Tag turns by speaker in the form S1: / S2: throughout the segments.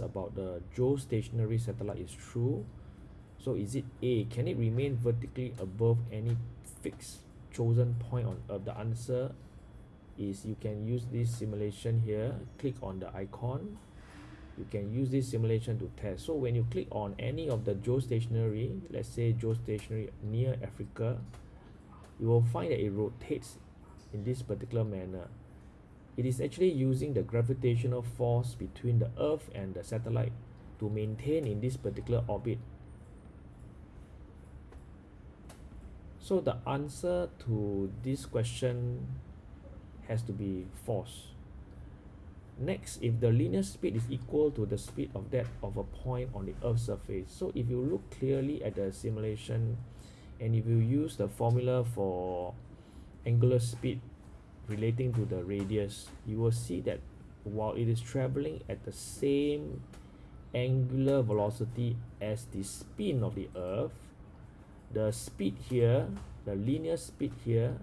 S1: about the geostationary satellite is true. So is it A, can it remain vertically above any fixed chosen point on Earth? The answer is you can use this simulation here, click on the icon. You can use this simulation to test. So when you click on any of the geostationary, let's say geostationary near Africa, you will find that it rotates in this particular manner. It is actually using the gravitational force between the Earth and the satellite to maintain in this particular orbit. So the answer to this question has to be false. Next, if the linear speed is equal to the speed of that of a point on the Earth's surface, so if you look clearly at the simulation and if you use the formula for angular speed relating to the radius you will see that while it is traveling at the same angular velocity as the spin of the earth the speed here the linear speed here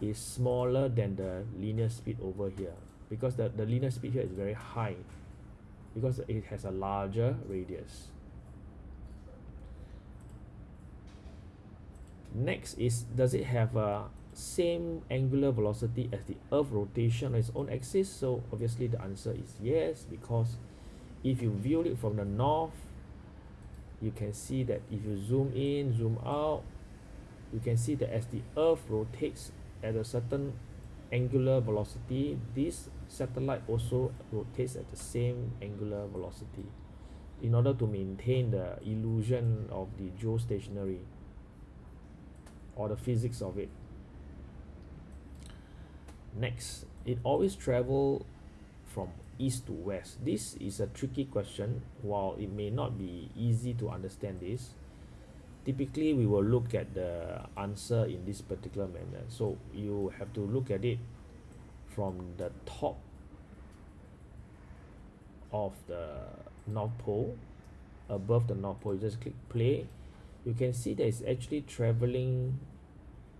S1: is smaller than the linear speed over here. Because the, the linear speed here is very high. Because it has a larger radius. Next is does it have a same angular velocity as the earth rotation on its own axis so obviously the answer is yes because if you view it from the north you can see that if you zoom in zoom out you can see that as the earth rotates at a certain angular velocity this satellite also rotates at the same angular velocity in order to maintain the illusion of the geostationary or the physics of it next. It always travel from east to west. This is a tricky question. While it may not be easy to understand this typically we will look at the answer in this particular manner. So you have to look at it from the top of the north pole above the north pole. You just click play. You can see that it's actually traveling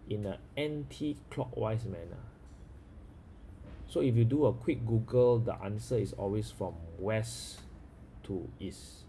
S1: in a anti-clockwise manner so if you do a quick google the answer is always from west to east